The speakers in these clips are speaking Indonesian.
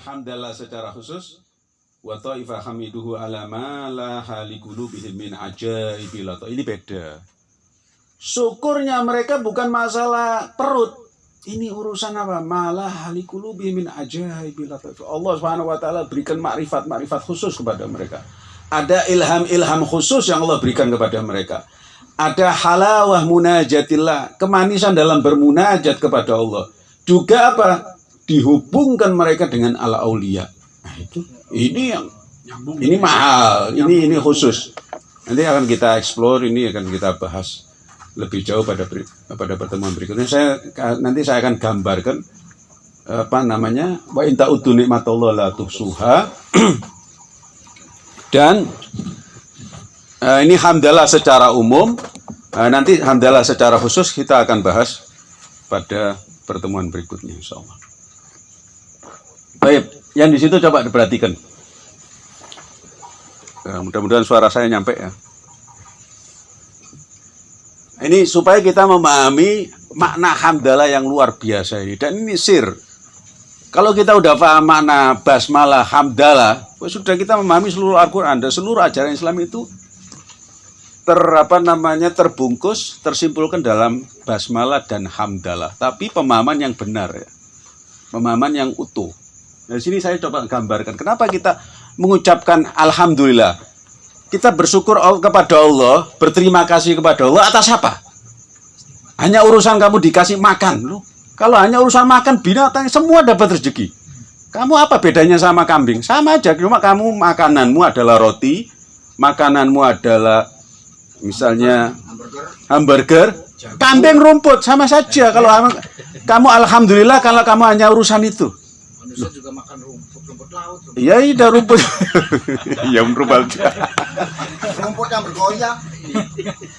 hamdalah secara khusus wa ta'ifa hamiduhu ala ma la halikulubihim min ini beda. Syukurnya mereka bukan masalah perut. Ini urusan apa? Malah halikulubihim min ajaibil Allah Subhanahu wa taala berikan makrifat-makrifat khusus kepada mereka. Ada ilham-ilham khusus yang Allah berikan kepada mereka. Ada halawah munajatillah, kemanisan dalam bermunajat kepada Allah. Juga apa? Dihubungkan mereka dengan ala aulia. Nah, itu ini yang ini mahal, ini ini khusus. Nanti akan kita explore, ini akan kita bahas lebih jauh pada pada pertemuan berikutnya. Saya nanti saya akan gambarkan apa namanya wa inta utu nikmatullah la tuhsuha dan uh, ini hamdalah secara umum uh, nanti hamdalah secara khusus kita akan bahas pada pertemuan berikutnya insya Allah. Baik, yang di situ coba diperhatikan. Uh, Mudah-mudahan suara saya nyampe ya. Ini supaya kita memahami makna hamdalah yang luar biasa ini. Dan ini sir. Kalau kita udah paham makna basmalah, hamdalah, sudah kita memahami seluruh Al-Quran dan seluruh ajaran Islam itu ter apa namanya terbungkus, tersimpulkan dalam basmalah dan hamdalah. Tapi pemahaman yang benar ya, pemahaman yang utuh. Dari sini saya coba gambarkan kenapa kita mengucapkan alhamdulillah. Kita bersyukur kepada Allah, berterima kasih kepada Allah atas apa? Hanya urusan kamu dikasih makan, loh. Kalau hanya urusan makan binatang semua dapat rezeki. Kamu apa bedanya sama kambing? Sama aja, cuma kamu makananmu adalah roti, makananmu adalah misalnya hamburger, kambing rumput sama saja. Kalau kamu alhamdulillah kalau kamu hanya urusan itu. Manusia juga makan rumput, rumput laut. Iya, iya rumput. Iya rumput. rumput yang bergoyang.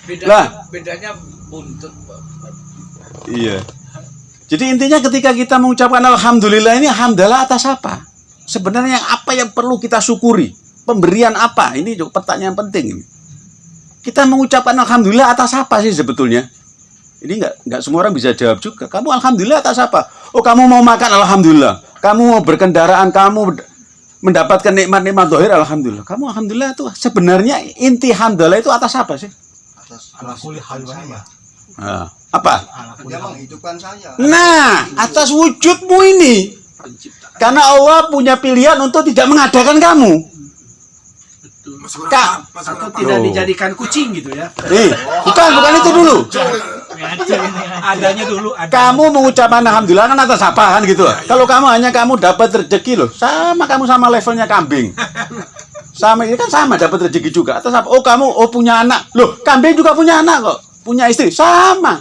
Bedanya, Lah. bedanya buntut, Pak. Iya. Jadi intinya ketika kita mengucapkan alhamdulillah ini hamdalah atas apa? Sebenarnya apa yang perlu kita syukuri? Pemberian apa? Ini juga pertanyaan penting ini. Kita mengucapkan alhamdulillah atas apa sih sebetulnya? Ini nggak nggak semua orang bisa jawab juga. Kamu alhamdulillah atas apa? Oh kamu mau makan alhamdulillah. Kamu mau berkendaraan, kamu mendapatkan nikmat-nikmat dohir alhamdulillah. Kamu alhamdulillah itu sebenarnya inti hamdalah itu atas apa sih? Atas Ala kulli saya. Nah, apa? Dia menghidupkan saya. Nah, atas wujudmu ini. Karena Allah punya pilihan untuk tidak mengadakan kamu. Kak, Atau tidak dijadikan kucing gitu ya. nih, bukan, bukan itu dulu. Adanya dulu ada. Kamu mengucapkan alhamdulillah kan atas apa kan gitu. Kalau kamu hanya kamu dapat rezeki loh, sama kamu sama levelnya kambing. Sama ini kan sama dapat rezeki juga. Atas apa? Oh kamu oh punya anak. Loh, kambing juga punya anak kok. Punya istri sama.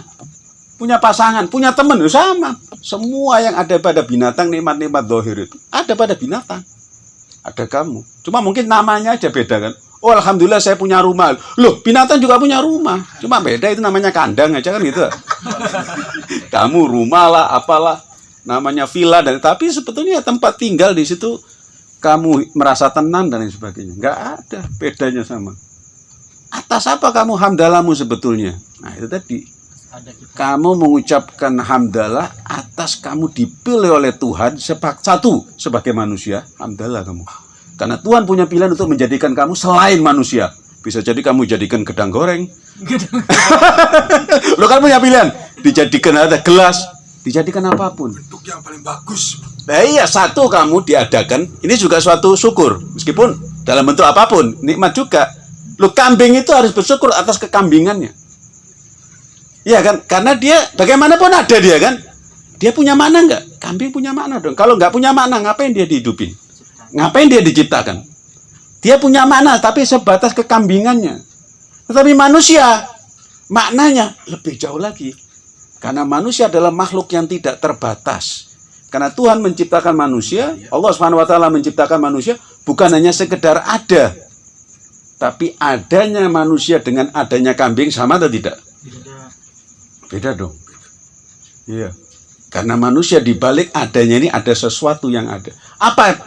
Punya pasangan, punya teman loh, sama. Semua yang ada pada binatang nikmat-nikmat dohir itu ada pada binatang. Ada kamu. Cuma mungkin namanya aja beda kan. Oh alhamdulillah saya punya rumah. Loh binatang juga punya rumah. Cuma beda itu namanya kandang aja kan gitu. Kamu rumah lah apalah namanya villa dan tapi sebetulnya tempat tinggal di situ kamu merasa tenang dan lain sebagainya. Nggak ada bedanya sama. Atas apa kamu hamdalahmu sebetulnya? Nah itu tadi. Kamu mengucapkan hamdalah atas kamu dipilih oleh Tuhan sepak satu sebagai manusia. Hamdalah kamu. Karena Tuhan punya pilihan untuk menjadikan kamu selain manusia. Bisa jadi kamu jadikan gedang goreng. Lo kan punya pilihan. Dijadikan ada gelas. Dijadikan apa pun. Bentuk yang paling bagus. Nah iya, satu kamu diadakan. Ini juga suatu syukur. Meskipun dalam bentuk apa pun. Nikmat juga. Lo kambing itu harus bersyukur atas kekambingannya. Iya kan? Karena dia bagaimanapun ada dia kan. Dia punya mana nggak? Kambing punya makna dong. Kalau nggak punya makna, ngapain dia dihidupin? Ngapain dia diciptakan? Dia punya makna, tapi sebatas kekambingannya. Tetapi manusia, maknanya lebih jauh lagi. Karena manusia adalah makhluk yang tidak terbatas. Karena Tuhan menciptakan manusia, Allah taala menciptakan manusia bukan hanya sekedar ada. Tapi adanya manusia dengan adanya kambing sama atau tidak? Beda dong. Iya. Karena manusia di balik adanya ini ada sesuatu yang ada. Apa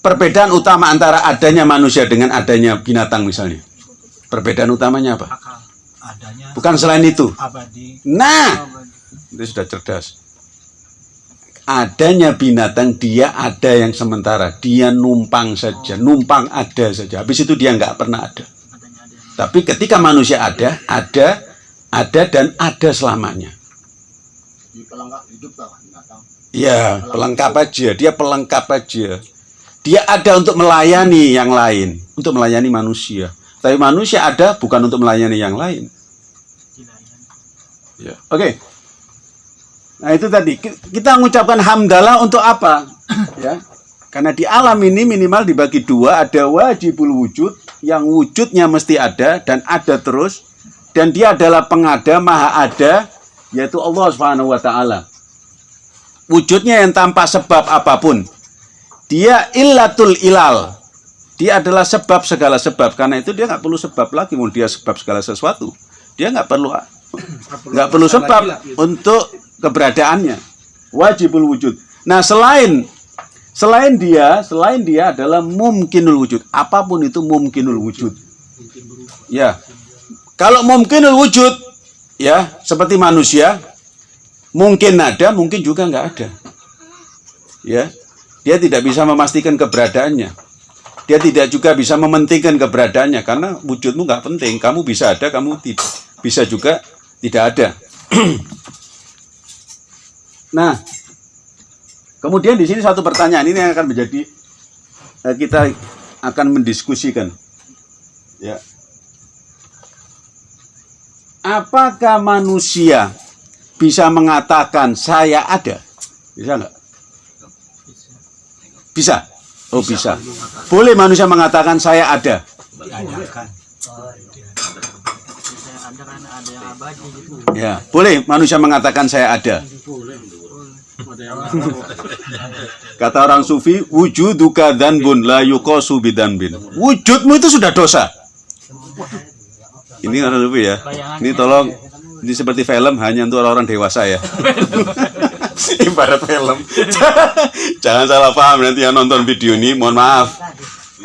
perbedaan utama antara adanya manusia dengan adanya binatang misalnya? Perbedaan utamanya apa? Akal adanya Bukan selain itu. abadi. Nah, itu sudah cerdas. adanya binatang dia ada yang sementara dia numpang saja numpang ada saja habis itu dia nggak pernah ada Adanya tapi ketika manusia ada ada ada dan ada selamanya Di pelengkap hidup lah binatang. ya pelengkap aja dia pelengkap aja dia ada untuk melayani yang lain untuk melayani manusia tapi manusia ada bukan untuk melayani yang lain. Ya, oke. Nah itu tadi Ki- kita mengucapkan hamdalah untuk apa? ya, karena di alam ini minimal dibagi dua, ada wajibul wujud yang wujudnya mesti ada dan ada terus, dan dia adalah pengada maha ada, yaitu Allah Subhanahu Wa Taala. Wujudnya yang tanpa sebab apa pun, dia illatul ilal. Dia adalah sebab segala sebab. Karena itu dia nggak perlu sebab lagi, mau dia sebab segala sesuatu. Dia nggak perlu nggak perlu sebab untuk keberadaannya. Wajibul wujud. Nah selain selain dia selain dia adalah mungkinul wujud. Apa pun itu mungkinul wujud. Ya. Kalau mungkinul wujud ya seperti manusia mungkin ada mungkin juga nggak ada. Ya dia tidak bisa memastikan keberadaannya. Dia tidak juga bisa mementingkan keberadaannya karena wujudmu nggak penting. Kamu bisa ada kamu tidak bisa juga tidak ada. Nah kemudian di sini satu pertanyaan ini yang akan menjadi eh, kita akan mendiskusikan. Ya. Apakah manusia bisa mengatakan saya ada bisa nggak bisa? Oh bisa. Boleh manusia mengatakan saya ada. Ya boleh manusia mengatakan saya ada. Kata orang sufi wujuduka danbun la yukosu bidanbin wujudmu itu sudah dosa. Ini orang sufi ya. Ini tolong ini seperti film hanya untuk orang-orang dewasa ya ibarat film. Jangan salah paham nanti yang nonton video ini mohon maaf.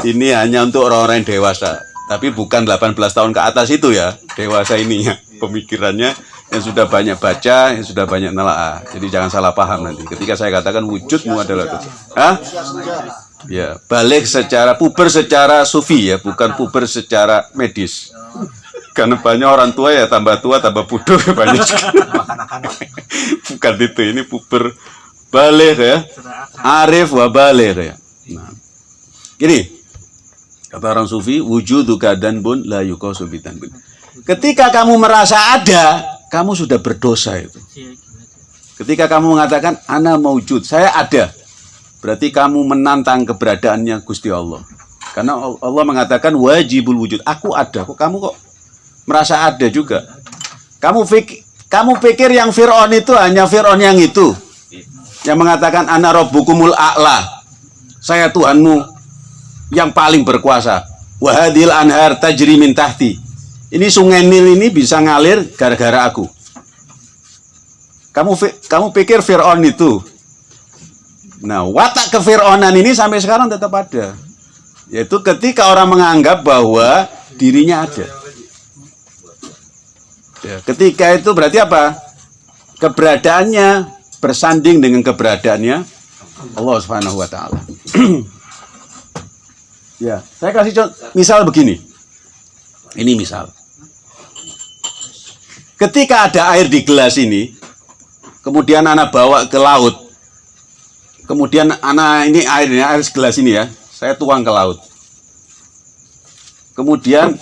Ini hanya untuk orang-orang yang dewasa. Tapi bukan 18 tahun ke atas itu ya dewasa ini ya pemikirannya. Yang sudah banyak baca yang sudah banyak nelaah. Jadi jangan salah paham nanti. Ketika saya katakan wujudmu adalah dosa Hah? ya balik secara puber secara sufi ya bukan puber secara medis karena banyak orang tua ya tambah tua tambah bodoh ya banyak juga. bukan itu ini puber balik ya. Arif wa balik ya. Nah. Gini kata orang sufi wujudu kadan bun la yukosu bitanbun ketika kamu merasa ada kamu sudah berdosa itu. Ketika kamu mengatakan ana maujud saya ada berarti kamu menantang keberadaannya Gusti Allah. Karena Allah mengatakan wajibul wujud. Aku ada kok kamu kok merasa ada juga. Kamu pikir kamu pikir yang Fir'aun itu hanya Fir'aun yang itu? Yang mengatakan ana rabbukumul a'la. Saya Tuhanmu yang paling berkuasa. Wahadil anhar tajri min tahti. Ini sungai Nil ini bisa ngalir gara-gara aku. Kamu kamu pikir Fir'aun itu? Nah watak kefir'aunan ini sampai sekarang tetap ada. Yaitu ketika orang menganggap bahwa dirinya ada Ya, ketika itu berarti apa keberadaannya bersanding dengan keberadaannya Allah Subhanahu wa taala. ya, saya kasih contoh misal begini. Ini misal. Ketika ada air di gelas ini, kemudian anak bawa ke laut. Kemudian anak ini air ini air segelas ini ya, saya tuang ke laut. Kemudian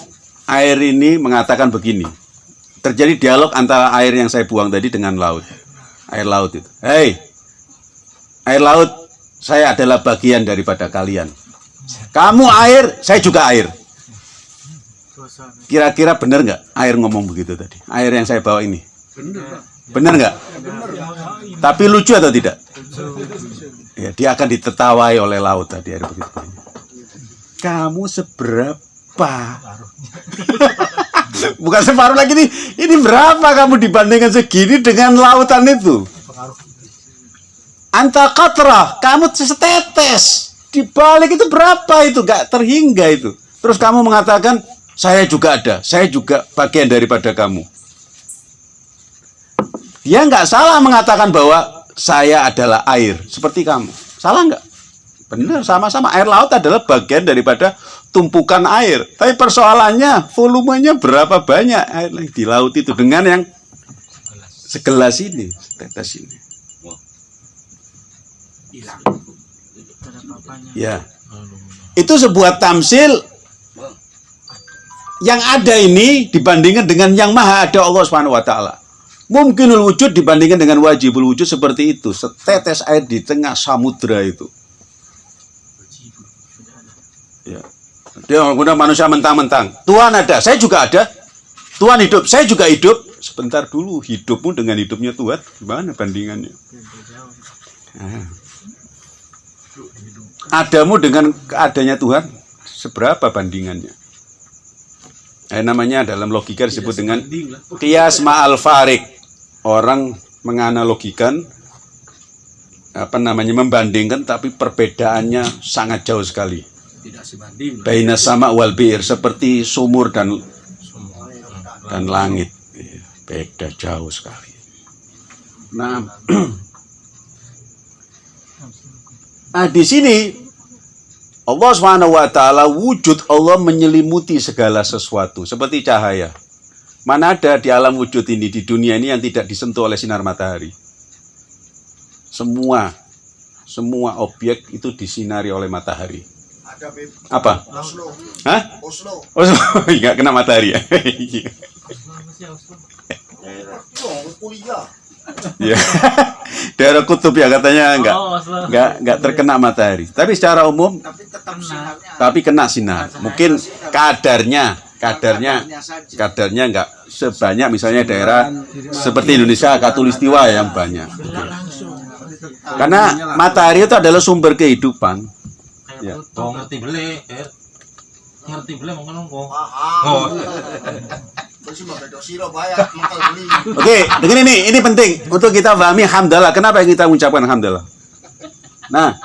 air ini mengatakan begini. Terjadi dialog antara air yang saya buang tadi dengan laut. Air laut itu. Hei, air laut, saya adalah bagian daripada kalian. Kamu air, saya juga air. Kira-kira benar nggak air ngomong begitu tadi? Air yang saya bawa ini. Benar nggak? Tapi lucu atau tidak? Ya, dia akan ditertawai oleh laut tadi air begitu. Kamu seberapa? Bukan separuh lagi nih. Ini berapa kamu dibandingkan segini dengan lautan itu? Anta katrah, kamu setetes. Di balik itu berapa itu? Gak terhingga itu. Terus kamu mengatakan, saya juga ada, saya juga bagian daripada kamu. Dia nggak salah mengatakan bahwa saya adalah air seperti kamu. Salah nggak? Benar, sama-sama. Air laut adalah bagian daripada tumpukan air. Tapi persoalannya, volumenya berapa banyak air yang di laut itu dengan yang segelas ini, tetes ini. Ya. Itu sebuah tamsil yang ada ini dibandingkan dengan yang maha ada Allah Subhanahu wa taala. Mungkinul wujud dibandingkan dengan wajibul wujud seperti itu. Setetes air di tengah samudra itu. Dia kemudian manusia mentang-mentang. Tuhan ada, saya juga ada. Tuhan hidup, saya juga hidup. Sebentar dulu, hidupmu dengan hidupnya Tuhan, gimana bandingannya? Nah. Adamu dengan keadanya Tuhan, seberapa bandingannya? Eh, namanya dalam logika disebut dengan kias ma'al farik. Orang menganalogikan apa namanya membandingkan tapi perbedaannya sangat jauh sekali. Tidak sebanding. Baina sama wal bir seperti sumur dan dan langit. Iya, Beda jauh sekali. Nah, nah di sini Allah Subhanahu wa taala wujud Allah menyelimuti segala sesuatu seperti cahaya. Mana ada di alam wujud ini di dunia ini yang tidak disentuh oleh sinar matahari? Semua semua objek itu disinari oleh matahari. Ada Beb. Apa? Oslo. Hah? Oslo. Oh, nggak kena matahari ya? Oslo. Oh, ya. Daerah kutub ya katanya nggak Oh, Oslo. nggak nggak terkena matahari. Tapi secara umum tapi tetap tapi kena sinar. Mungkin kadarnya kadarnya kadarnya saja. kadarnya nggak sebanyak misalnya daerah seperti Indonesia katulistiwa yang banyak. Karena matahari itu adalah sumber kehidupan. Ya. Ngerti beli, er. Ngerti beli mau ngomong kok. Paham. Oh. Beli. Oke, dengan ini, ini penting untuk kita pahami hamdalah. Kenapa kita mengucapkan hamdalah? Nah,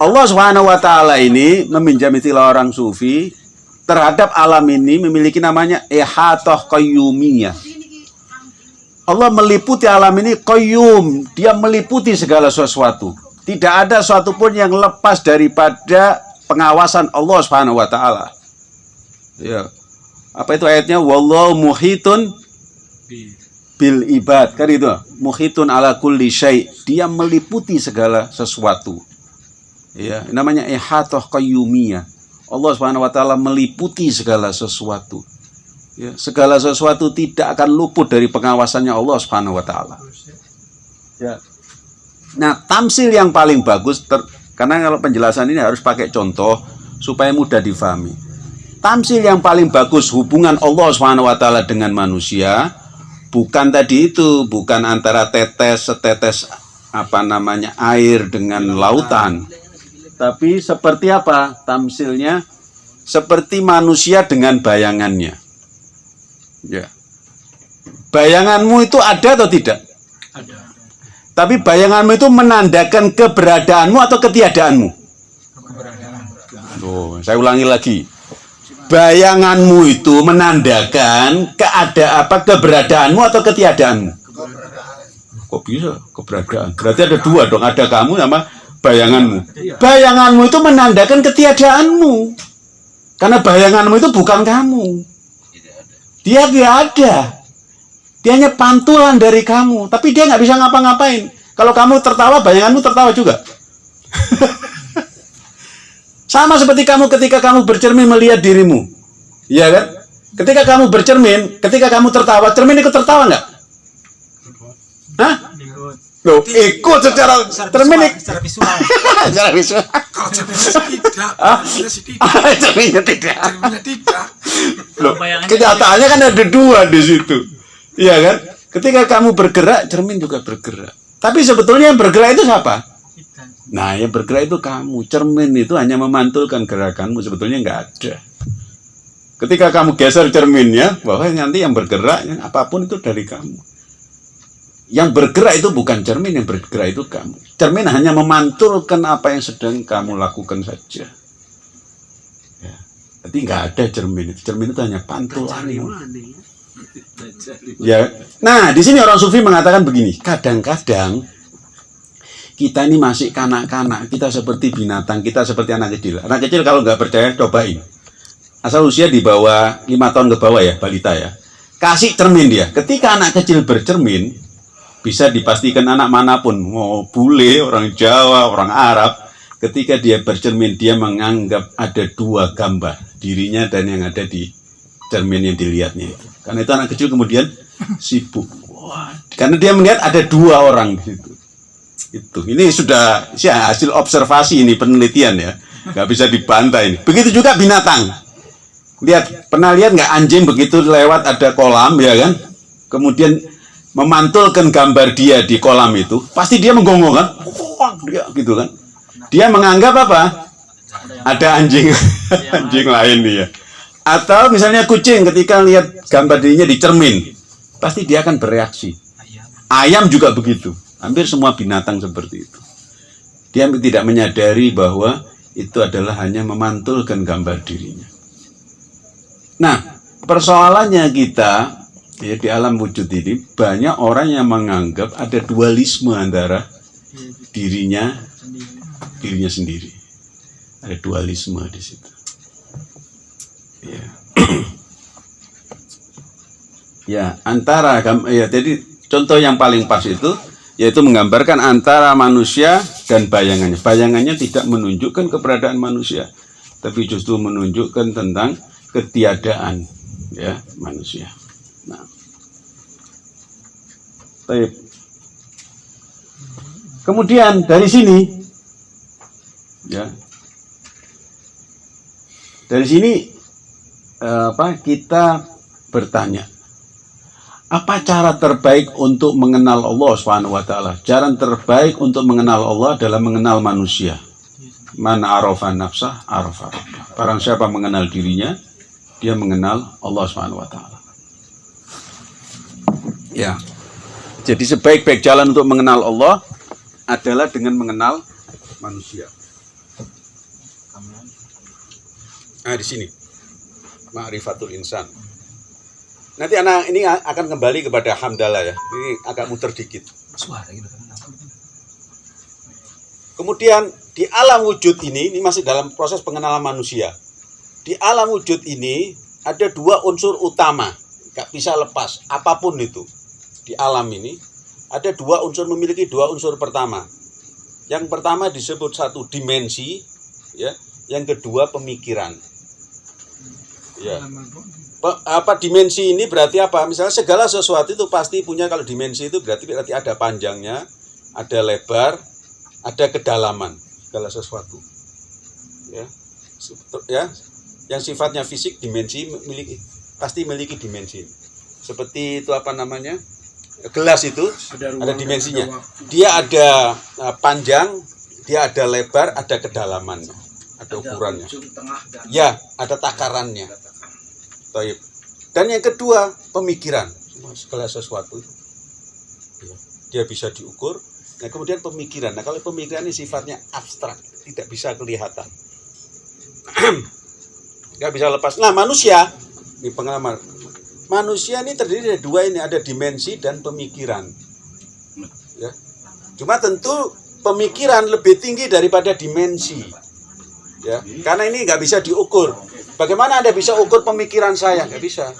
Allah Subhanahu wa taala ini meminjam istilah orang sufi terhadap alam ini memiliki namanya ihatoh qayyumiyah. Allah meliputi alam ini qayyum, dia meliputi segala sesuatu. Tidak ada suatu pun yang lepas daripada pengawasan Allah Subhanahu wa taala. Ya. Apa itu ayatnya? Wallahu muhitun bil ibad. Kan itu? Muhitun ala kulli syai. Dia meliputi segala sesuatu. Ya. Namanya ihatoh qayyumiyah. Allah Subhanahu wa taala meliputi segala sesuatu. Ya. Segala sesuatu tidak akan luput dari pengawasannya Allah Subhanahu wa taala. Ya nah tamsil yang paling bagus ter- karena kalau penjelasan ini harus pakai contoh supaya mudah difahami tamsil yang paling bagus hubungan Allah Subhanahu wa dengan manusia bukan tadi itu, bukan antara tetes setetes apa namanya air dengan lautan. Tapi seperti apa tamsilnya? Seperti manusia dengan bayangannya. Ya. Bayanganmu itu ada atau tidak? Ada. Tapi bayanganmu itu menandakan keberadaanmu atau ketiadaanmu? Tuh, saya ulangi lagi. Bayanganmu itu menandakan keada apa keberadaanmu atau ketiadaanmu? Kok bisa keberadaan? Berarti ada dua dong, ada kamu sama bayanganmu. Bayanganmu itu menandakan ketiadaanmu. Karena bayanganmu itu bukan kamu. Dia tidak ada. Dia hanya pantulan dari kamu, tapi dia nggak bisa ngapa-ngapain. Kalau kamu tertawa, bayanganmu tertawa juga. Sama seperti kamu ketika kamu bercermin melihat dirimu. Iya kan? Ketika kamu bercermin, ketika kamu tertawa, cermin ikut tertawa nggak? Hah? Ikut. Loh, ikut secara cermin ik- secara visual secara visual. Kalau tidak, Ah? cerminnya tidak, Cerminnya tidak. Loh, bayangannya kenyataannya kan ada dua di situ. Iya kan? Ketika kamu bergerak, cermin juga bergerak. Tapi sebetulnya yang bergerak itu siapa? Nah, yang bergerak itu kamu. Cermin itu hanya memantulkan gerakanmu, sebetulnya nggak ada. Ketika kamu geser cerminnya, bahwa nanti yang bergerak, yang apa pun itu dari kamu. Yang bergerak itu bukan cermin, yang bergerak itu kamu. Cermin hanya memantulkan apa yang sedang kamu lakukan saja. Ya. Jadi nggak ada cermin itu. Cermin itu hanya pantulan. Ya. Nah, di sini orang sufi mengatakan begini, kadang-kadang kita ini masih kanak-kanak, kita seperti binatang, kita seperti anak kecil. Anak kecil kalau nggak percaya, cobain. Asal usia di bawah 5 tahun ke bawah ya, balita ya. Kasih cermin dia. Ketika anak kecil bercermin, bisa dipastikan anak mana pun, mau bule, orang Jawa, orang Arab, ketika dia bercermin, dia menganggap ada dua gambar, dirinya dan yang ada di cermin yang dilihatnya itu. Karena itu anak kecil kemudian sibuk. Wah, karena dia melihat ada dua orang di situ. Itu. Ini sudah ya, hasil observasi ini penelitian ya. Nggak bisa dibantah ini. Begitu juga binatang. Lihat, pernah lihat nggak anjing begitu lewat ada kolam ya kan? Kemudian memantulkan gambar dia di kolam itu, pasti dia menggonggong kan? Dia gitu kan? Dia menganggap apa? Ada anjing anjing lain dia. Atau misalnya kucing ketika lihat gambar dirinya di cermin, pasti dia akan bereaksi. Ayam juga begitu. Hampir semua binatang seperti itu. Dia tidak menyadari bahwa itu adalah hanya memantulkan gambar dirinya. Nah, persoalannya kita ya di alam wujud ini banyak orang yang menganggap ada dualisme antara dirinya dirinya sendiri. Ada dualisme di situ. Ya. ya, antara ya jadi contoh yang paling pas itu yaitu menggambarkan antara manusia dan bayangannya. Bayangannya tidak menunjukkan keberadaan manusia, tapi justru menunjukkan tentang ketiadaan ya manusia. Nah, baik. Kemudian dari sini, ya, dari sini apa kita bertanya, apa cara terbaik untuk mengenal Allah Subhanahu wa taala? Cara terbaik untuk mengenal Allah adalah mengenal manusia. Man arafa nafsah arafa Barang siapa mengenal dirinya, dia mengenal Allah Subhanahu wa taala. Ya. Jadi sebaik-baik jalan untuk mengenal Allah adalah dengan mengenal manusia. Nah, di sini. Ma'rifatul insan. Nanti anak ini akan kembali kepada hamdalah ya. Ini agak muter dikit. Kemudian di alam wujud ini, ini masih dalam proses pengenalan manusia di alam wujud ini ada dua unsur utama, nggak bisa lepas, apa pun itu. Di alam ini ada dua unsur memiliki dua unsur pertama. Yang pertama disebut satu dimensi, ya. Yang kedua pemikiran. Ya. Apa dimensi ini berarti apa? Misalnya segala sesuatu itu pasti punya kalau dimensi itu berarti berarti ada panjangnya, ada lebar, ada kedalaman segala sesuatu. Ya. Ya, yang sifatnya fisik dimensi memiliki pasti memiliki dimensi. Seperti itu apa namanya? Gelas itu ada, ruang, ada dimensinya. ada dia ada uh, panjang dia ada lebar ada kedalaman. Ada ukurannya. ya ada takarannya Taib. dan yang kedua pemikiran segala sesuatu ya, dia bisa diukur nah kemudian pemikiran nah kalau pemikiran ini sifatnya abstrak tidak bisa kelihatan nggak bisa lepas. Nah manusia, ini pengalaman, manusia ini terdiri dari dua ini, ada dimensi dan pemikiran. Ya. Cuma tentu pemikiran lebih tinggi daripada dimensi. Ya, karena ini nggak bisa diukur. Bagaimana anda bisa ukur pemikiran saya? Nggak bisa.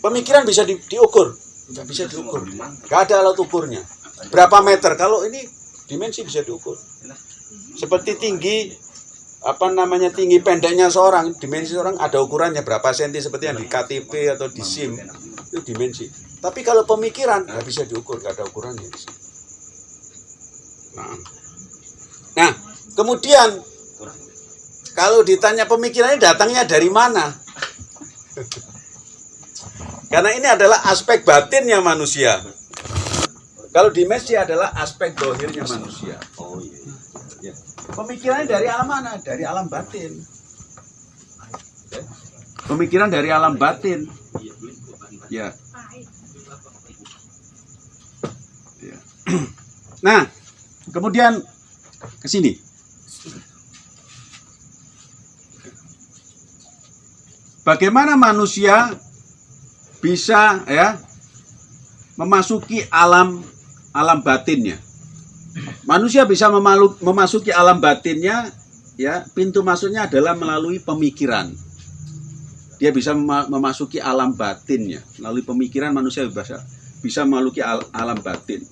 Pemikiran bisa di, diukur, nggak bisa diukur. Nggak ada alat ukurnya. Berapa meter? Kalau ini dimensi bisa diukur. Seperti tinggi apa namanya tinggi pendeknya seorang dimensi seorang ada ukurannya berapa senti seperti yang di KTP atau di SIM itu dimensi tapi kalau pemikiran nggak bisa diukur nggak ada ukurannya nah nah kemudian kalau ditanya pemikirannya datangnya dari mana karena ini adalah aspek batinnya manusia kalau dimensi adalah aspek dohirnya manusia oh iya Pemikirannya dari alam mana? Dari alam batin. Pemikiran dari alam batin. Ya. ya. Nah, kemudian ke sini. Bagaimana manusia bisa ya memasuki alam alam batinnya? manusia bisa memalu- memasuki alam batinnya ya pintu masuknya adalah melalui pemikiran. Dia bisa mema- memasuki alam batinnya. Melalui pemikiran manusia bisa bisa memasuki al- alam batin.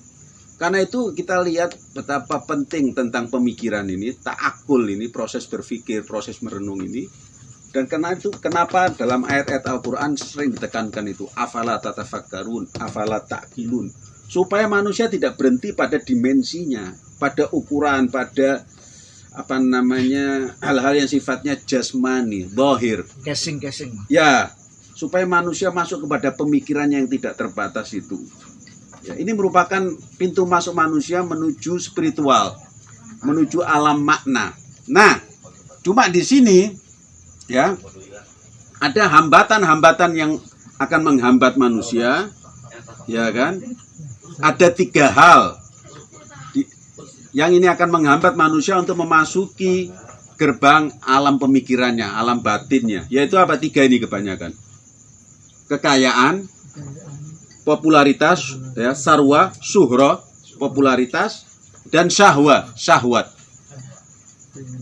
Karena itu kita lihat betapa penting tentang pemikiran ini takakul ini proses berpikir proses merenung ini dan karena itu kenapa dalam ayat-ayat Al-Quran sering ditekankan itu afala tatafakkarun afala ta'kilun supaya manusia tidak berhenti pada dimensinya pada ukuran pada apa namanya hal-hal yang sifatnya jasmani dohir Casing casing. Ya, supaya manusia masuk kepada pemikiran yang tidak terbatas itu. Ya, ini merupakan pintu masuk manusia menuju spiritual, menuju alam makna. Nah, cuma di sini ya ada hambatan-hambatan yang akan menghambat manusia, ya kan? Ada tiga hal Di- yang ini akan menghambat manusia untuk memasuki gerbang alam pemikirannya, alam batinnya. Yaitu apa? Tiga ini kebanyakan. Kekayaan, popularitas, ya, sarwa, suhro, popularitas, dan syahwa, syahwat.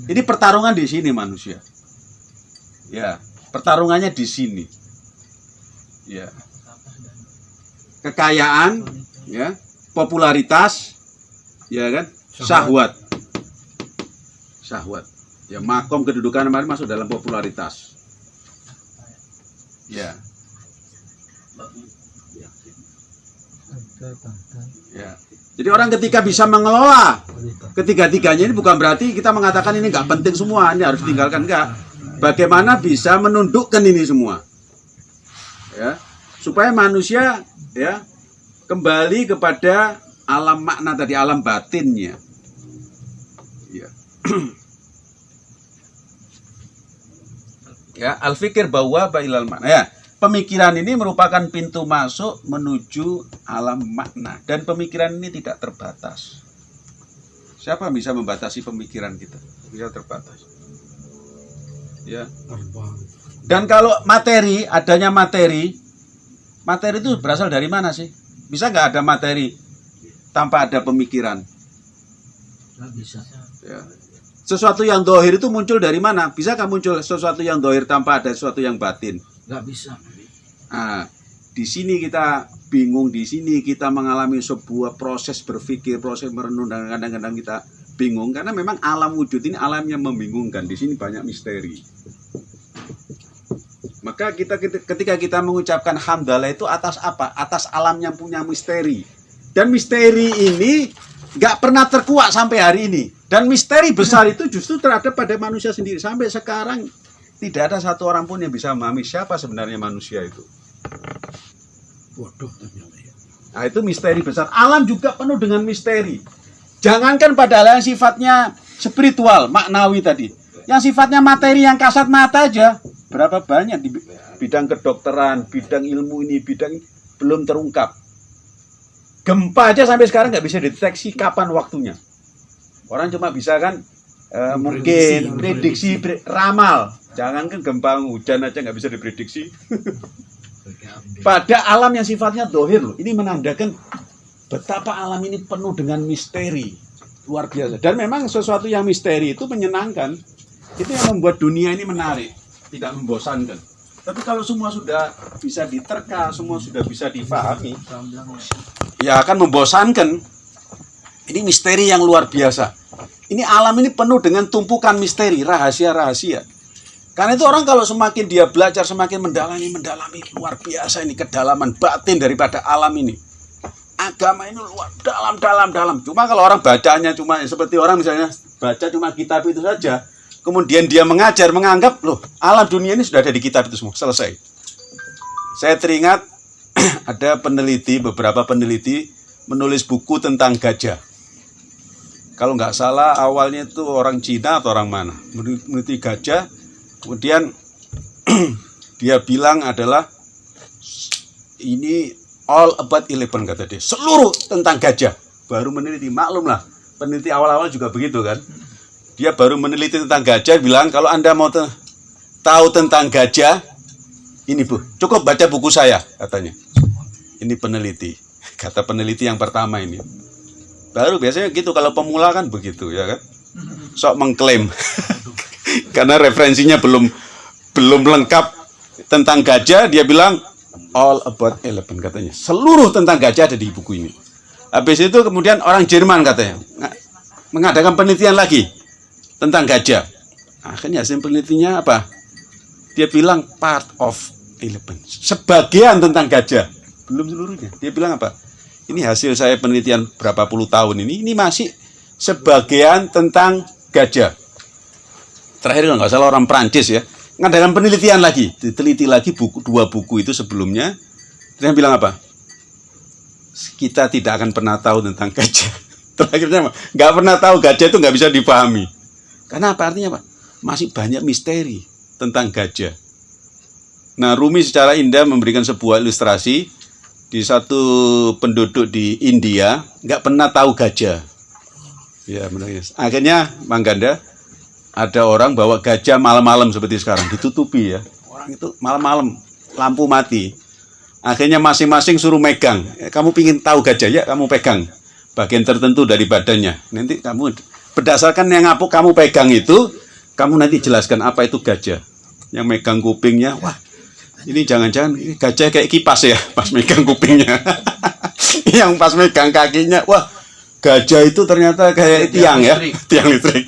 Ini pertarungan di sini manusia. Ya, pertarungannya di sini. Ya. Kekayaan, ya, popularitas, ya kan? Syahwat. Syahwat. Ya, makom kedudukan kemarin masuk dalam popularitas. Ya. Ya. Jadi orang ketika bisa mengelola ketiga-tiganya ini bukan berarti kita mengatakan ini nggak penting semua, ini harus tinggalkan enggak. Bagaimana bisa menundukkan ini semua? Ya. Supaya manusia ya kembali kepada alam makna tadi, alam batinnya. Ya. ya, al-fikir bahwa bailal makna. Ya, pemikiran ini merupakan pintu masuk menuju alam makna dan pemikiran ini tidak terbatas. Siapa bisa membatasi pemikiran kita? Bisa terbatas. Ya. Dan kalau materi, adanya materi, materi itu berasal dari mana sih? Bisa nggak ada materi tanpa ada pemikiran? Nggak bisa. Ya. Sesuatu yang dohir itu muncul dari mana? Bisakah muncul sesuatu yang dohir tanpa ada sesuatu yang batin? Nggak bisa. Nah, di sini kita bingung, di sini kita mengalami sebuah proses berpikir, proses merenung, dan kadang-kadang kita bingung karena memang alam wujud ini alam yang membingungkan. Di sini banyak misteri. Maka kita ketika kita mengucapkan hamdalah itu atas apa? Atas alam yang punya misteri. Dan misteri ini nggak pernah terkuak sampai hari ini. Dan misteri besar itu justru terhadap pada manusia sendiri. Sampai sekarang tidak ada satu orang pun yang bisa memahami siapa sebenarnya manusia itu. Ternyata ya. Nah itu misteri besar. Alam juga penuh dengan misteri. Jangankan pada hal yang sifatnya spiritual, maknawi tadi. Yang sifatnya materi yang kasat mata aja. Berapa banyak di bidang kedokteran, bidang ilmu ini, bidang ini, belum terungkap. Gempa aja sampai sekarang nggak bisa deteksi kapan waktunya. Orang cuma bisa kan eh, mungkin prediksi, pre- ramal. Jangankan gempa hujan aja nggak bisa diprediksi. Pada alam yang sifatnya dohir loh. Ini menandakan betapa alam ini penuh dengan misteri. Luar biasa. Dan memang sesuatu yang misteri itu menyenangkan. Itu yang membuat dunia ini menarik. Tidak membosankan. Tapi kalau semua sudah bisa diterka, semua sudah bisa difahami, ya akan membosankan. Ini misteri yang luar biasa. Ini alam ini penuh dengan tumpukan misteri, rahasia-rahasia. Karena itu orang kalau semakin dia belajar, semakin mendalami, mendalami luar biasa ini kedalaman batin daripada alam ini. Agama ini luar dalam, dalam, dalam. Cuma kalau orang bacanya cuma seperti orang misalnya baca cuma kitab itu saja, kemudian dia mengajar, menganggap loh alam dunia ini sudah ada di kitab itu semua, selesai. Saya teringat ada peneliti, beberapa peneliti menulis buku tentang gajah. Kalau nggak salah awalnya itu orang Cina atau orang mana meneliti gajah, kemudian dia bilang adalah ini all about elephant kata dia, seluruh tentang gajah. Baru meneliti, maklum lah, peneliti awal-awal juga begitu kan. Dia baru meneliti tentang gajah, bilang kalau anda mau tahu tentang gajah, ini bu, cukup baca buku saya katanya. Ini peneliti, kata peneliti yang pertama ini. Baru biasanya gitu kalau pemula kan begitu ya kan. Sok mengklaim. Karena referensinya belum belum lengkap tentang gajah dia bilang all about elephant katanya. Seluruh tentang gajah ada di buku ini. Habis itu kemudian orang Jerman katanya nga- mengadakan penelitian lagi tentang gajah. Akhirnya hasil penelitiannya apa? Dia bilang part of elephant. Sebagian tentang gajah. Belum seluruhnya. Dia bilang apa? Ini hasil saya penelitian berapa puluh tahun ini. Ini masih sebagian tentang gajah. Terakhir nggak salah orang Prancis ya. Ngadakan penelitian lagi. Diteliti lagi buku dua buku itu sebelumnya. Dia bilang apa? Kita tidak akan pernah tahu tentang gajah. Terakhirnya nggak pernah tahu gajah itu nggak bisa dipahami. Karena apa artinya apa? Masih banyak misteri tentang gajah. Nah, Rumi secara indah memberikan sebuah ilustrasi di satu penduduk di India nggak pernah tahu gajah. Ya, menangis. Akhirnya, Mangganda, ada orang bawa gajah malam-malam seperti sekarang, ditutupi ya. Orang itu malam-malam, lampu mati. Akhirnya masing-masing suruh megang. Eh, Kamu pingin tahu gajah ya, kamu pegang bagian tertentu dari badannya. Nanti kamu berdasarkan yang apa kamu pegang itu, kamu nanti jelaskan apa itu gajah. Yang megang kupingnya, wah ini jangan-jangan gajah kayak kipas ya pas megang kupingnya. yang pas megang kakinya, wah gajah itu ternyata kayak tiang ya, tiang listrik.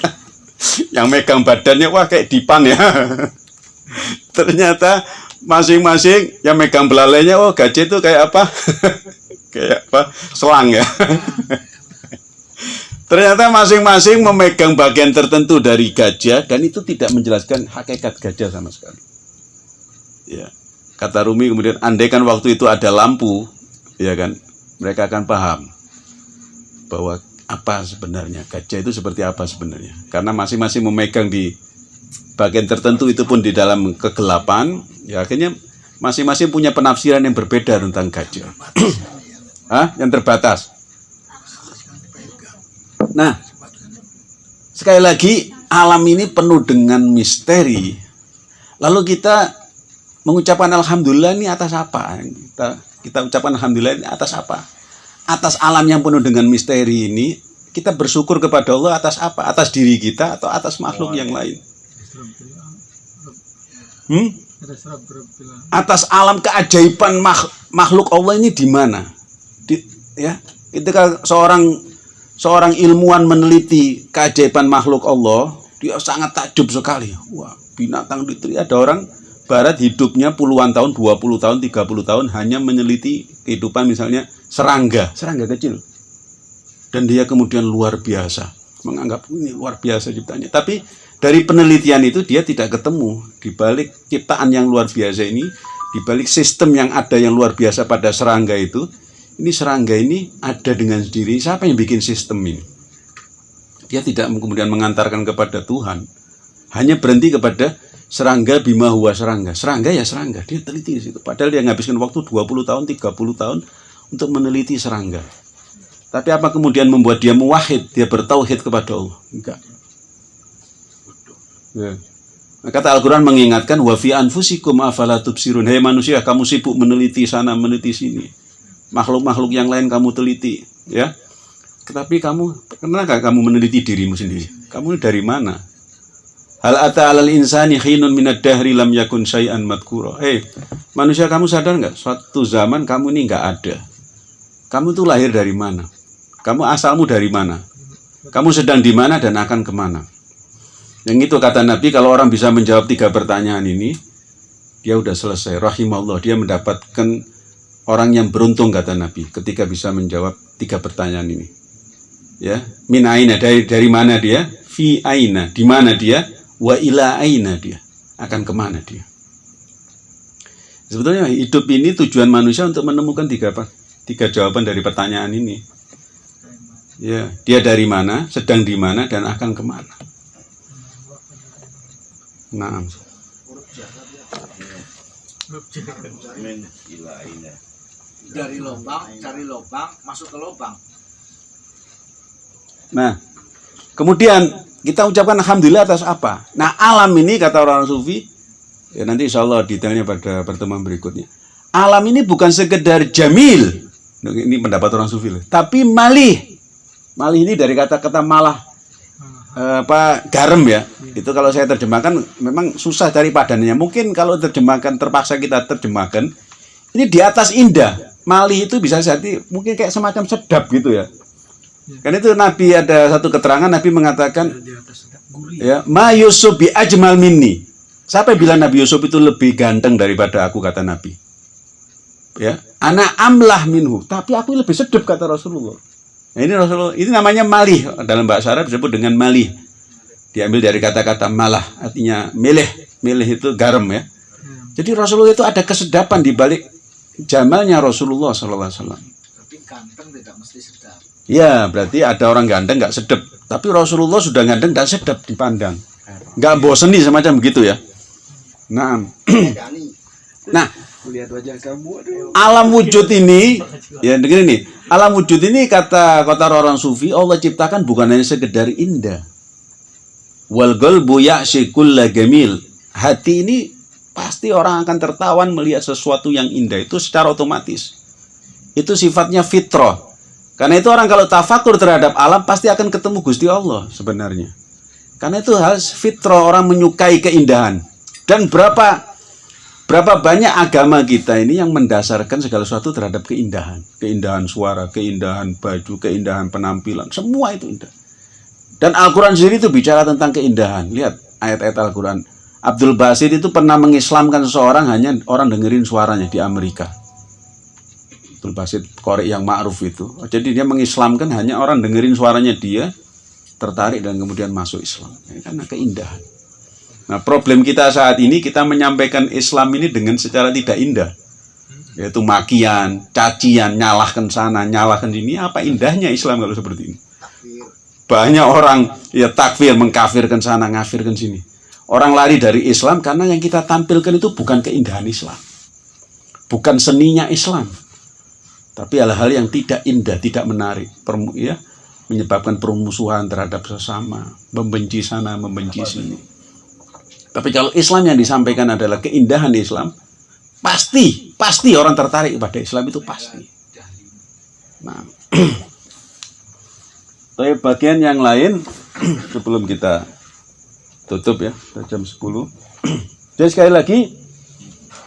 yang megang badannya, wah kayak dipan ya. ternyata masing-masing yang megang belalainya, oh gajah itu kayak apa? kayak apa? Selang ya. Ternyata masing-masing memegang bagian tertentu dari gajah dan itu tidak menjelaskan hakikat gajah sama sekali. Ya. Kata Rumi kemudian andaikan waktu itu ada lampu, ya kan, mereka akan paham bahwa apa sebenarnya gajah itu seperti apa sebenarnya. Karena masing-masing memegang di bagian tertentu itu pun di dalam kegelapan, ya akhirnya masing-masing punya penafsiran yang berbeda tentang gajah. Hah? Yang terbatas. Nah, sekali lagi alam ini penuh dengan misteri. Lalu kita mengucapkan alhamdulillah ini atas apa? Kita kita ucapkan alhamdulillah ini atas apa? Atas alam yang penuh dengan misteri ini, kita bersyukur kepada Allah atas apa? Atas diri kita atau atas makhluk yang lain? Hmm? Atas alam keajaiban makh- makhluk Allah ini di mana? Di, ya, ketika seorang seorang ilmuwan meneliti keajaiban makhluk Allah, dia sangat takjub sekali. Wah, binatang itu ada orang barat hidupnya puluhan tahun, 20 tahun, 30 tahun hanya meneliti kehidupan misalnya serangga, serangga kecil. Dan dia kemudian luar biasa, menganggap ini luar biasa ciptanya. Tapi dari penelitian itu dia tidak ketemu di balik ciptaan yang luar biasa ini, di balik sistem yang ada yang luar biasa pada serangga itu, ini serangga ini ada dengan sendiri. Siapa yang bikin sistem ini? Dia tidak kemudian mengantarkan kepada Tuhan. Hanya berhenti kepada serangga bima huwa serangga. Serangga ya serangga. Dia teliti di situ. Padahal dia menghabiskan waktu 20 tahun, 30 tahun untuk meneliti serangga. Tapi apa kemudian membuat dia muwahid, dia bertauhid kepada Allah? Enggak. Ya. Nah, Kata Al-Quran mengingatkan wa fi anfusikum afala tubsirun. Hei manusia, kamu sibuk meneliti sana, meneliti sini makhluk-makhluk yang lain kamu teliti, ya. Tetapi kamu nggak kamu meneliti dirimu sendiri? Kamu dari mana? Hal ata alal insani khinun minad dahri lam yakun syai'an madkura. Eh, manusia kamu sadar nggak? Suatu zaman kamu ini nggak ada. Kamu tuh lahir dari mana? Kamu asalmu dari mana? Kamu sedang di mana dan akan ke mana? Yang itu kata Nabi, kalau orang bisa menjawab tiga pertanyaan ini, dia udah selesai. Rahimallah, dia mendapatkan orang yang beruntung kata Nabi ketika bisa menjawab tiga pertanyaan ini. Ya, min aina dari dari mana dia? Fi aina di mana dia? Wa ila aina dia akan ke mana dia? Sebetulnya hidup ini tujuan manusia untuk menemukan tiga apa? Tiga jawaban dari pertanyaan ini. Ya, dia dari mana, sedang di mana, dan akan ke mana. Nah, Dari lubang, cari lubang, masuk ke lubang. Nah, kemudian kita ucapkan alhamdulillah atas apa? Nah, alam ini kata orang sufi, ya nanti insya Allah detailnya pada pertemuan berikutnya. Alam ini bukan sekedar jamil, Nah, ini pendapat orang sufi, loh. tapi malih, Malih ini dari kata-kata malah eh, apa garam ya. Itu kalau saya terjemahkan memang susah cari padanannya. Mungkin kalau terjemahkan terpaksa kita terjemahkan ini di atas indah. Malih itu bisa jadi mungkin kayak semacam sedap gitu ya. Kan itu Nabi ada satu keterangan Nabi mengatakan gurih. ya. Ma Yusuf bi ajmal minni. Siapa bilang Nabi Yusuf itu lebih ganteng daripada aku kata Nabi? Ya anak amlah minhu. Tapi aku lebih sedap kata Rasulullah. Nah, ini Rasulullah ini namanya malih. Dalam bahasa Arab disebut dengan malih. Diambil dari kata-kata malah artinya milih. Milih itu garam ya. Jadi Rasulullah itu ada kesedapan di balik jamalnya Rasulullah Sallallahu Alaihi Wasallam. Tapi ganteng tidak mesti sedap. Ya, berarti ada orang ganteng nggak sedap. Tapi Rasulullah sudah ganteng dan sedap dipandang. Nggak boseni semacam begitu ya. Nah, nah alam wujud ini, ya begini nih, alam wujud ini kata kota orang sufi Allah ciptakan bukan hanya sekedar indah. Wal qalbu ya'shikulla gamil. Hati ini pasti orang akan tertawan melihat sesuatu yang indah itu secara otomatis. Itu sifatnya fitrah. Karena itu orang kalau tafakur terhadap alam pasti akan ketemu Gusti Allah sebenarnya. Karena itu harus fitrah orang menyukai keindahan. Dan berapa berapa banyak agama kita ini yang mendasarkan segala sesuatu terhadap keindahan. Keindahan suara, keindahan baju, keindahan penampilan, semua itu indah. Dan Al-Quran sendiri itu bicara tentang keindahan. Lihat ayat-ayat Al-Quran. Abdul Basit itu pernah mengislamkan seseorang hanya orang dengerin suaranya di Amerika. Abdul Basit korek yang ma'ruf itu. Jadi dia mengislamkan hanya orang dengerin suaranya dia tertarik dan kemudian masuk Islam. Ini karena keindahan. Nah problem kita saat ini kita menyampaikan Islam ini dengan secara tidak indah. Yaitu makian, cacian, nyalahkan sana, nyalahkan sini. Apa indahnya Islam kalau seperti ini? Banyak orang ya takfir, mengkafirkan sana, ngafirkan sini. Orang lari dari Islam karena yang kita tampilkan itu bukan keindahan Islam. Bukan seninya Islam. Tapi hal-hal yang tidak indah, tidak menarik. Permu- ya, menyebabkan permusuhan terhadap sesama. Membenci sana, membenci sini. Tapi kalau Islam yang disampaikan adalah keindahan Islam, pasti, pasti orang tertarik kepada Islam itu pasti. Nah, Tapi bagian yang lain sebelum kita tutup ya, jam 10. Jadi sekali lagi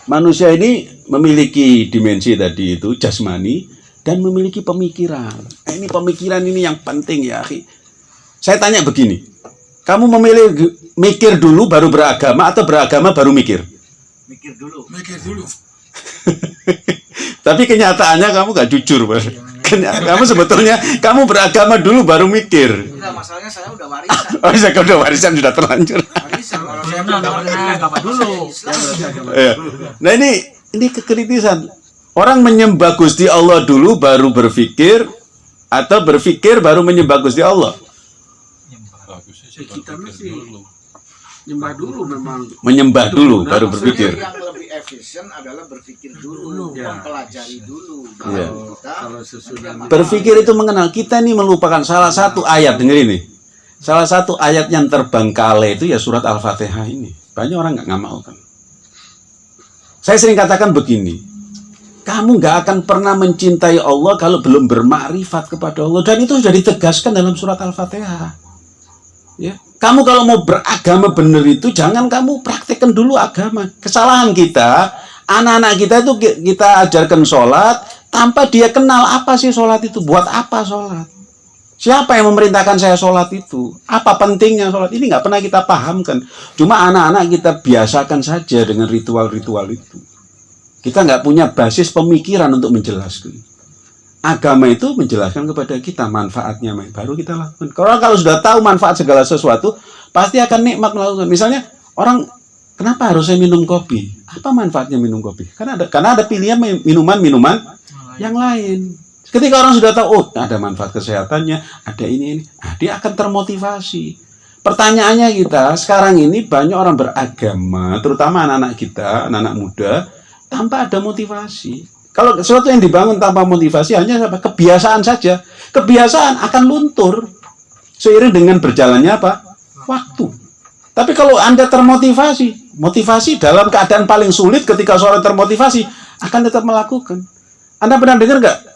manusia ini memiliki dimensi tadi itu jasmani dan memiliki pemikiran. Nah, ini pemikiran ini yang penting ya, akhi. Saya tanya begini. Kamu memilih mikir dulu baru beragama atau beragama baru mikir? Mikir dulu. Mikir dulu. Tapi kenyataannya kamu gak jujur, Bar. Kenya- Kamu sebetulnya kamu beragama dulu baru mikir. Enggak, masalahnya saya udah warisan. Oh, saya udah warisan sudah terlanjur. Nah. Iya. Nah ini ini kekritisan. Orang menyembah Gusti Allah dulu baru berpikir atau berpikir baru menyembah Gusti Allah. Kita mesti nyembah dulu memang. Menyembah dulu baru berpikir. yang lebih efisien adalah berpikir dulu, Ya. mempelajari dulu. Iya. Baru kita Kalau sesudah Berpikir itu mengenal kita ini melupakan salah satu ayat denger ini. Salah satu ayat yang terbengkalai itu ya surat Al-Fatihah ini. Banyak orang nggak ngamalkan. Saya sering katakan begini. Kamu nggak akan pernah mencintai Allah kalau belum bermakrifat kepada Allah. Dan itu sudah ditegaskan dalam surat Al-Fatihah. Ya. Kamu kalau mau beragama benar itu jangan kamu praktekkan dulu agama. Kesalahan kita, anak-anak kita itu ki- kita ajarkan sholat tanpa dia kenal apa sih sholat itu, buat apa sholat. Siapa yang memerintahkan saya sholat itu? Apa pentingnya sholat? Ini nggak pernah kita pahamkan. Cuma anak-anak kita biasakan saja dengan ritual-ritual itu. Kita nggak punya basis pemikiran untuk menjelaskan. Agama itu menjelaskan kepada kita manfaatnya, baru kita lakukan. Kalau kalau sudah tahu manfaat segala sesuatu, pasti akan nikmat melakukan. Misalnya orang kenapa harus saya minum kopi? Apa manfaatnya minum kopi? Karena ada karena ada pilihan minuman-minuman yang lain. Ketika orang sudah tahu, oh ada manfaat kesehatannya, ada ini ini, nah, dia akan termotivasi. Pertanyaannya kita sekarang ini banyak orang beragama, terutama anak-anak kita, anak-anak muda, tanpa ada motivasi. Kalau sesuatu yang dibangun tanpa motivasi hanya apa? Kebiasaan saja. Kebiasaan akan luntur seiring dengan berjalannya apa? Waktu. Tapi kalau Anda termotivasi, motivasi dalam keadaan paling sulit ketika seorang termotivasi akan tetap melakukan. Anda pernah dengar nggak?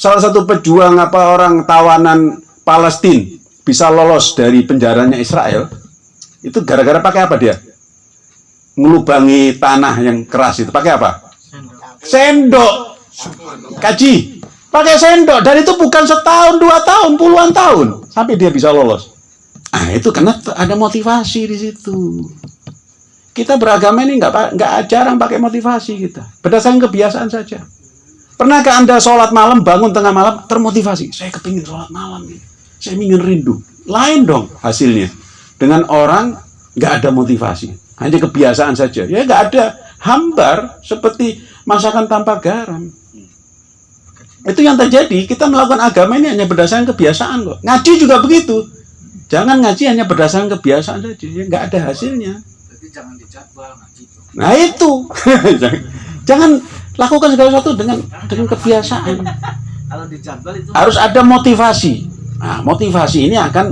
Salah satu pejuang apa orang tawanan Palestina bisa lolos dari penjaranya Israel itu gara-gara pakai apa dia? Melubangi tanah yang keras itu pakai apa? Sendok. Kaji. Pakai sendok dan itu bukan setahun, dua tahun, puluhan tahun sampai dia bisa lolos. Ah itu karena ada motivasi di situ. Kita beragama ini nggak nggak jarang pakai motivasi kita. Berdasarkan kebiasaan saja. Pernahkah anda sholat malam bangun tengah malam termotivasi? Saya kepingin sholat malam nih. Saya ingin rindu. Lain dong hasilnya. Dengan orang nggak ada motivasi. Hanya kebiasaan saja. Ya nggak ada hambar seperti masakan tanpa garam. Itu yang terjadi. Kita melakukan agama ini hanya berdasarkan kebiasaan kok. Ngaji juga begitu. Jangan ngaji hanya berdasarkan kebiasaan saja. Ya nggak ada hasilnya. Jadi jangan dijadwal ngaji. Nah itu. Jangan lakukan segala sesuatu dengan dengan kebiasaan. Kalau dijadwal itu Harus ada motivasi. Nah, motivasi ini akan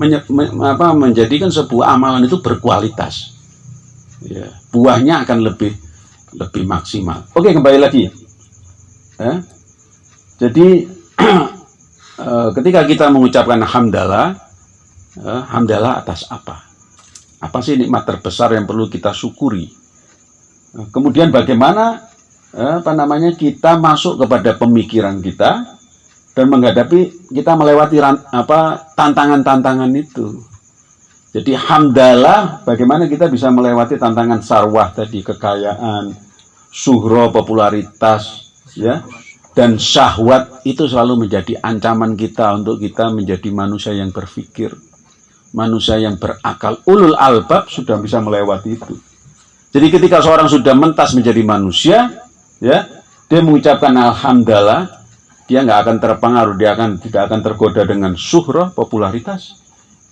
menye- me- apa, menjadikan sebuah amalan itu berkualitas. Ya, buahnya akan lebih lebih maksimal. Oke, kembali lagi. Ya. Jadi eh, ketika kita mengucapkan hamdalah, eh, hamdalah atas apa? Apa sih nikmat terbesar yang perlu kita syukuri? Kemudian bagaimana apa namanya kita masuk kepada pemikiran kita dan menghadapi kita melewati apa tantangan-tantangan itu. Jadi hamdalah bagaimana kita bisa melewati tantangan sarwah tadi kekayaan, suhro popularitas ya dan syahwat itu selalu menjadi ancaman kita untuk kita menjadi manusia yang berpikir, manusia yang berakal. Ulul albab sudah bisa melewati itu. Jadi ketika seorang sudah mentas menjadi manusia, ya, dia mengucapkan alhamdulillah, dia nggak akan terpengaruh, dia akan tidak akan tergoda dengan suhroh popularitas,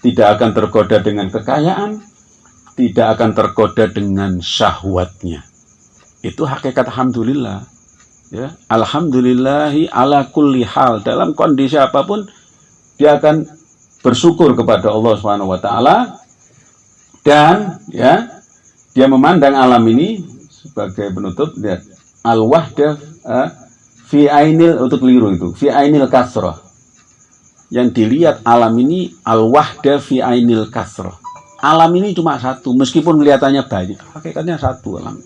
tidak akan tergoda dengan kekayaan, tidak akan tergoda dengan syahwatnya. Itu hakikat alhamdulillah. Ya, alhamdulillahi ala kulli hal dalam kondisi apa pun dia akan bersyukur kepada Allah Subhanahu wa taala dan ya dia memandang alam ini sebagai penutup lihat al wahdah fi ainil untuk keliru itu fi ainil kasroh yang dilihat alam ini al wahdah fi ainil kasroh alam ini cuma satu meskipun kelihatannya banyak hakikatnya satu alam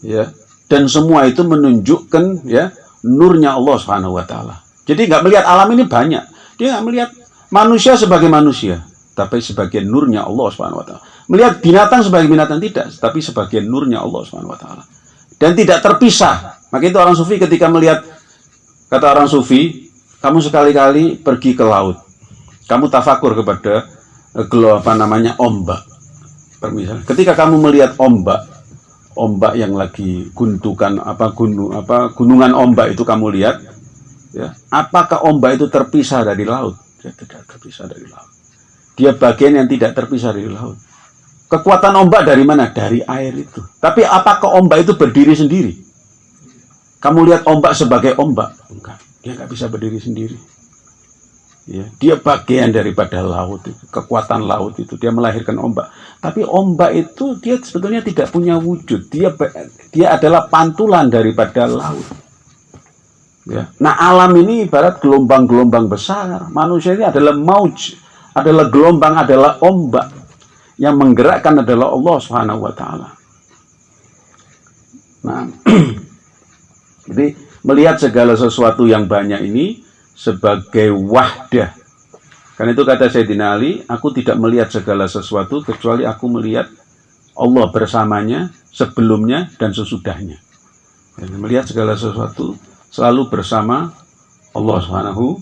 ya dan semua itu menunjukkan ya nurnya Allah Subhanahu wa taala. Jadi nggak melihat alam ini banyak. Dia nggak melihat manusia sebagai manusia, tapi sebagai nurnya Allah Subhanahu wa taala. Melihat binatang sebagai binatang tidak, tapi sebagai nurnya Allah Subhanahu wa taala. Dan tidak terpisah. Maka itu orang sufi ketika melihat kata orang sufi, kamu sekali-kali pergi ke laut. Kamu tafakur kepada eh, gelo apa namanya ombak. Permisal. Ketika kamu melihat ombak, ombak yang lagi gundukan apa gunung apa gunungan ombak itu kamu lihat ya apakah ombak itu terpisah dari laut dia tidak terpisah dari laut dia bagian yang tidak terpisah dari laut kekuatan ombak dari mana? Dari air itu. Tapi apakah ombak itu berdiri sendiri? Kamu lihat ombak sebagai ombak? Enggak. Dia nggak bisa berdiri sendiri. Ya dia bagian daripada laut itu kekuatan laut itu. Dia melahirkan ombak. Tapi ombak itu dia sebetulnya tidak punya wujud. Dia dia adalah pantulan daripada laut. Ya. Nah alam ini ibarat gelombang-gelombang besar. Manusia ini adalah mauj adalah gelombang adalah ombak yang menggerakkan adalah Allah Subhanahu wa taala nah jadi melihat segala sesuatu yang banyak ini sebagai wahdah. Karena itu kata Sayyidina Ali, aku tidak melihat segala sesuatu kecuali aku melihat Allah bersamanya sebelumnya dan sesudahnya. Dan melihat segala sesuatu selalu bersama Allah Subhanahu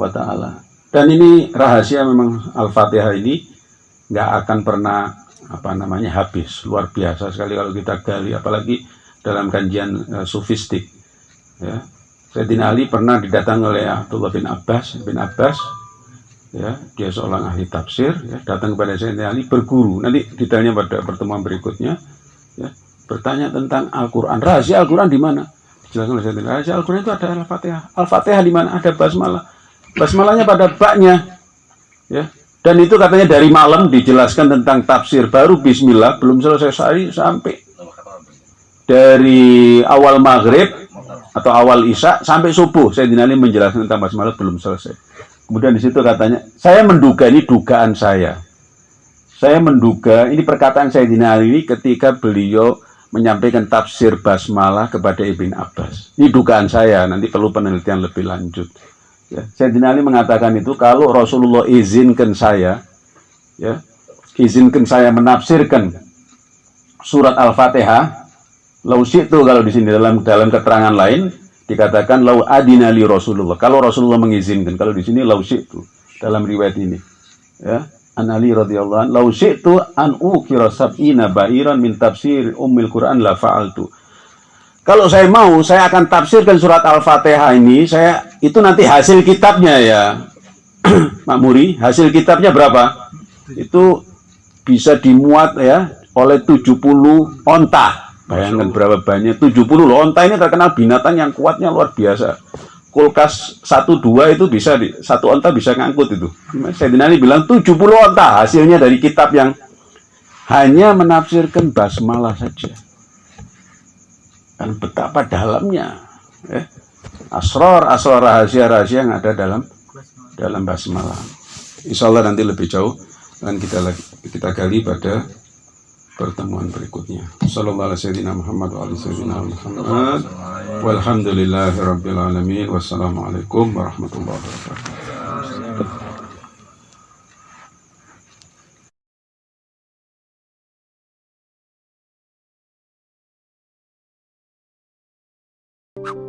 wa taala. Dan ini rahasia memang Al-Fatihah ini nggak akan pernah apa namanya habis. Luar biasa sekali kalau kita gali apalagi dalam kajian eh, sufistik. Ya, Sayyidina Ali pernah didatangi oleh Abdullah bin Abbas bin Abbas ya. Dia seorang ahli tafsir ya. Datang kepada Sayyidina Ali berguru. Nanti detailnya pada pertemuan berikutnya ya. Bertanya tentang Al-Qur'an. Rahasia Al-Qur'an di mana? Dijelaskan oleh Sayyidina Ali. Rahasia Al-Qur'an itu ada Al-Fatihah. Al-Fatihah di mana? Ada basmalah. Basmalahnya pada baknya ya dan itu katanya dari malam dijelaskan tentang tafsir baru Bismillah belum selesai sehari sampai dari awal maghrib atau awal isya sampai subuh Sayyidina Ali menjelaskan tentang basmalah belum selesai. Kemudian di situ katanya, saya menduga ini dugaan saya. Saya menduga ini perkataan Sayyidina Ali ini ketika beliau menyampaikan tafsir basmalah kepada Ibn Abbas. Ini dugaan saya, nanti perlu penelitian lebih lanjut. Ya, Sayyidina Ali mengatakan itu kalau Rasulullah izinkan saya, ya, izinkan saya menafsirkan surat Al-Fatihah, lau itu kalau di sini dalam dalam keterangan lain dikatakan lau adina li Rasulullah. Kalau Rasulullah mengizinkan, kalau di sini lau itu dalam riwayat ini. Ya, An Ali radhiyallahu anhu, lau syi'tu an ukira sab'ina ba'iran min tafsir ummil Quran la fa'altu. Kalau saya mau, saya akan tafsirkan surat Al-Fatihah ini, saya itu nanti hasil kitabnya ya. Mak Muri, hasil kitabnya berapa? Itu bisa dimuat ya oleh 70 onta. Bayangkan berapa banyak 70 loh. Onta ini terkenal binatang yang kuatnya luar biasa kulkas satu dua itu bisa di satu onta bisa ngangkut itu. Sayyidina Ali bilang 70 onta hasilnya dari kitab yang hanya menafsirkan basmalah saja. Dan betapa dalamnya ya. asror asror rahasia rahasia yang ada dalam dalam basmalah. Insya Allah nanti lebih jauh dan kita kita gali pada pertemuan berikutnya. Wassalamualaikum warahmatullahi wabarakatuh.